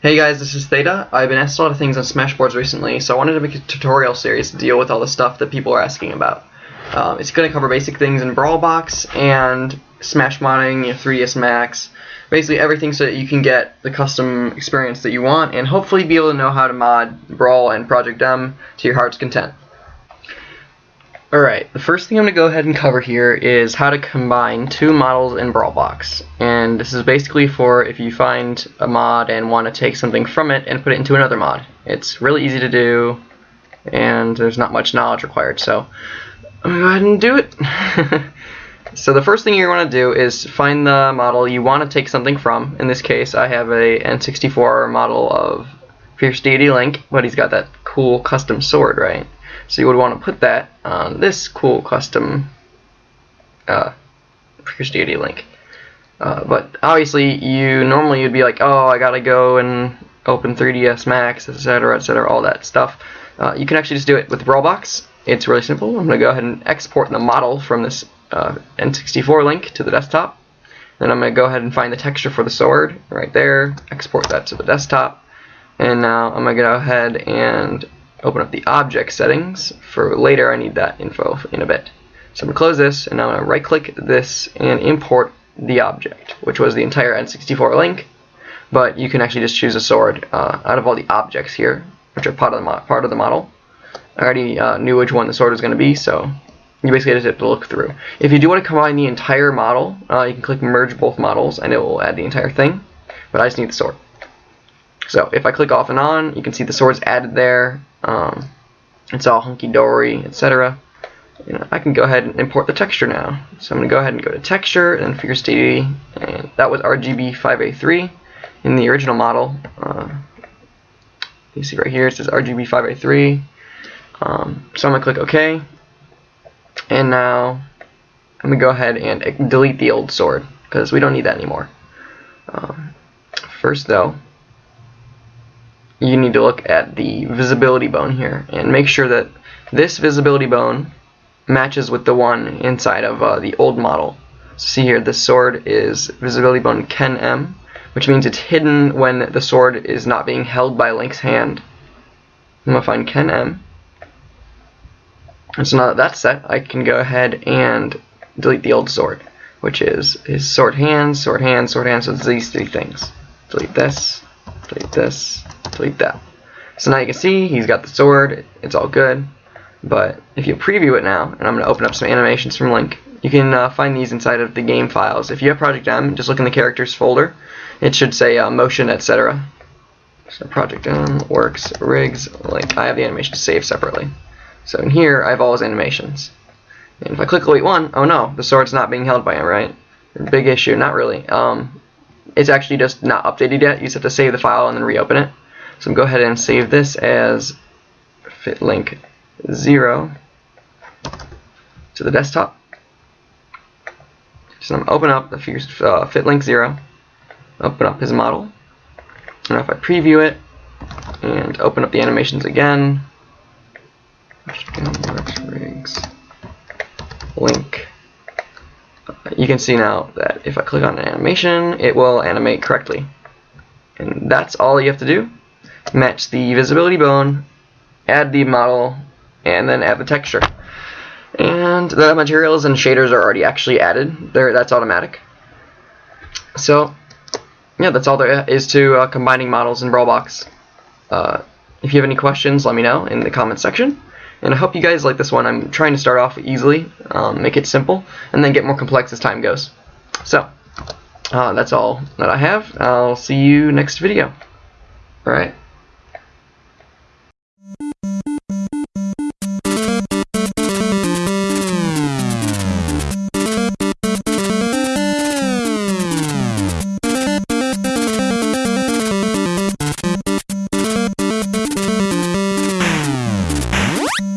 Hey guys, this is Theta. I've been asked a lot of things on Smashboards recently, so I wanted to make a tutorial series to deal with all the stuff that people are asking about. Um, it's going to cover basic things in Brawlbox and Smash modding, you know, 3ds Max, basically everything so that you can get the custom experience that you want and hopefully be able to know how to mod Brawl and Project M to your heart's content. Alright, the first thing I'm going to go ahead and cover here is how to combine two models in Brawlbox. And this is basically for if you find a mod and want to take something from it and put it into another mod. It's really easy to do and there's not much knowledge required. So I'm going to go ahead and do it. so the first thing you want to do is find the model you want to take something from. In this case I have a N64 model of Fierce Deity Link, but he's got that cool custom sword, right? So you would want to put that on this cool custom uh, Deity link. Uh, but obviously, you normally you'd be like, oh, I gotta go and open 3ds Max, etc., etc., all that stuff. Uh, you can actually just do it with Brawlbox. It's really simple. I'm gonna go ahead and export the model from this uh, N64 link to the desktop. Then I'm gonna go ahead and find the texture for the sword right there. Export that to the desktop. And now I'm gonna go ahead and open up the object settings. For later, I need that info in a bit. So I'm going to close this, and I'm going to right click this and import the object, which was the entire N64 link. But you can actually just choose a sword uh, out of all the objects here, which are part of the, part of the model. I already uh, knew which one the sword was going to be, so you basically just have to look through. If you do want to combine the entire model, uh, you can click merge both models, and it will add the entire thing. But I just need the sword. So if I click off and on, you can see the swords added there. Um, it's all hunky-dory, etc. You know, I can go ahead and import the texture now. So I'm going to go ahead and go to texture and Fierce Deity, and that was RGB 5A3 in the original model. Uh, you see right here it says RGB 5A3. Um, so I'm going to click OK, and now I'm going to go ahead and delete the old sword because we don't need that anymore. Um, first though, you need to look at the visibility bone here and make sure that this visibility bone matches with the one inside of uh, the old model. See here, the sword is visibility bone Ken M, which means it's hidden when the sword is not being held by Link's hand. I'm going to find Ken M. And so now that that's set, I can go ahead and delete the old sword, which is his sword hands, sword hands, sword hands, so it's these three things. Delete this, delete this, delete that. So now you can see he's got the sword, it's all good. But if you preview it now, and I'm going to open up some animations from Link, you can uh, find these inside of the game files. If you have Project M, just look in the characters folder. It should say uh, motion, etc. So Project M, works, rigs, Link. I have the animation saved separately. So in here, I have all his animations. And if I click Elite 1, oh no, the sword's not being held by him, right? Big issue, not really. Um, it's actually just not updated yet. You just have to save the file and then reopen it. So I'm go ahead and save this as fitlink 0 to the desktop. So I'm going to open up the uh, fitlink 0, open up his model. And if I preview it and open up the animations again, link, you can see now that if I click on an animation, it will animate correctly. And that's all you have to do match the visibility bone, add the model, and then add the texture. And the materials and shaders are already actually added. There, that's automatic. So, yeah, that's all there is to uh, combining models in Brawlbox. Uh, if you have any questions, let me know in the comments section. And I hope you guys like this one. I'm trying to start off easily, um, make it simple, and then get more complex as time goes. So, uh, that's all that I have. I'll see you next video. Alright.